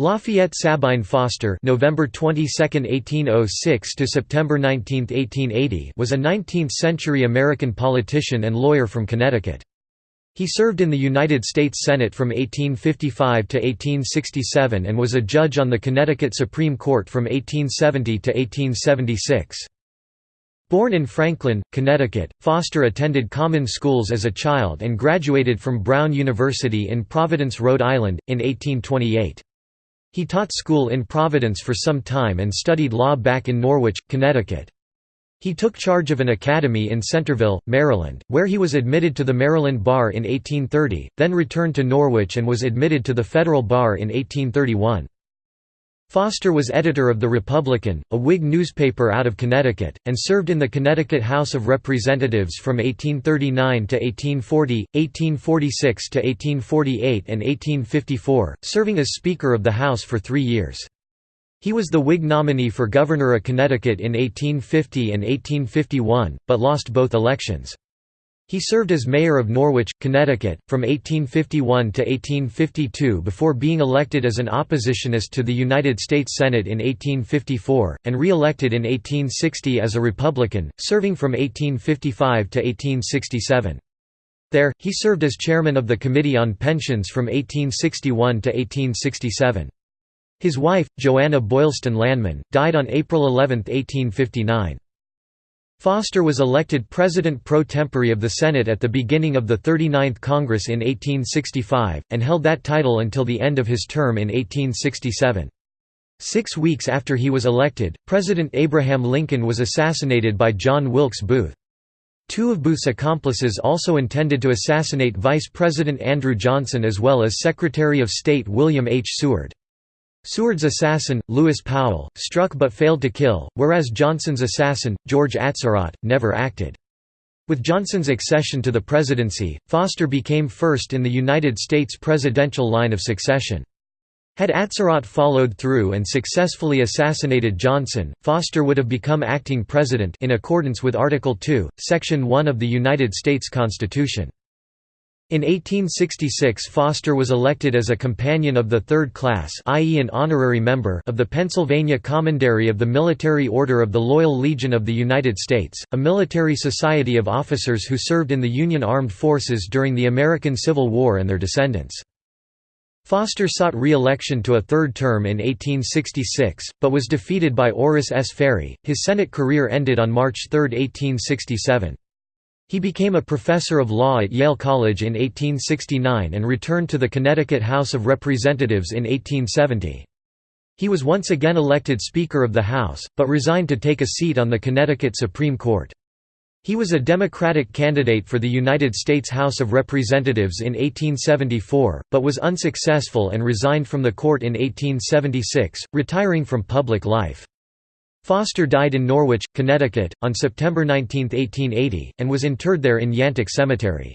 Lafayette Sabine Foster November 22, 1806 to September 19, 1880 was a 19th-century American politician and lawyer from Connecticut. He served in the United States Senate from 1855 to 1867 and was a judge on the Connecticut Supreme Court from 1870 to 1876. Born in Franklin, Connecticut, Foster attended common schools as a child and graduated from Brown University in Providence, Rhode Island, in 1828. He taught school in Providence for some time and studied law back in Norwich, Connecticut. He took charge of an academy in Centerville, Maryland, where he was admitted to the Maryland Bar in 1830, then returned to Norwich and was admitted to the federal bar in 1831. Foster was editor of The Republican, a Whig newspaper out of Connecticut, and served in the Connecticut House of Representatives from 1839 to 1840, 1846 to 1848 and 1854, serving as Speaker of the House for three years. He was the Whig nominee for governor of Connecticut in 1850 and 1851, but lost both elections. He served as mayor of Norwich, Connecticut, from 1851 to 1852 before being elected as an oppositionist to the United States Senate in 1854, and re-elected in 1860 as a Republican, serving from 1855 to 1867. There, he served as chairman of the Committee on Pensions from 1861 to 1867. His wife, Joanna Boylston Lanman, died on April 11, 1859. Foster was elected president pro tempore of the Senate at the beginning of the 39th Congress in 1865, and held that title until the end of his term in 1867. Six weeks after he was elected, President Abraham Lincoln was assassinated by John Wilkes Booth. Two of Booth's accomplices also intended to assassinate Vice President Andrew Johnson as well as Secretary of State William H. Seward. Seward's assassin, Lewis Powell, struck but failed to kill, whereas Johnson's assassin, George Atzerodt, never acted. With Johnson's accession to the presidency, Foster became first in the United States presidential line of succession. Had Atzerodt followed through and successfully assassinated Johnson, Foster would have become acting president in accordance with Article 2, Section 1 of the United States Constitution. In 1866 Foster was elected as a companion of the third class i.e. an honorary member of the Pennsylvania Commandery of the Military Order of the Loyal Legion of the United States, a military society of officers who served in the Union Armed Forces during the American Civil War and their descendants. Foster sought re-election to a third term in 1866, but was defeated by Orris S. Ferry. His Senate career ended on March 3, 1867. He became a professor of law at Yale College in 1869 and returned to the Connecticut House of Representatives in 1870. He was once again elected Speaker of the House, but resigned to take a seat on the Connecticut Supreme Court. He was a Democratic candidate for the United States House of Representatives in 1874, but was unsuccessful and resigned from the court in 1876, retiring from public life. Foster died in Norwich, Connecticut, on September 19, 1880, and was interred there in Yantic Cemetery.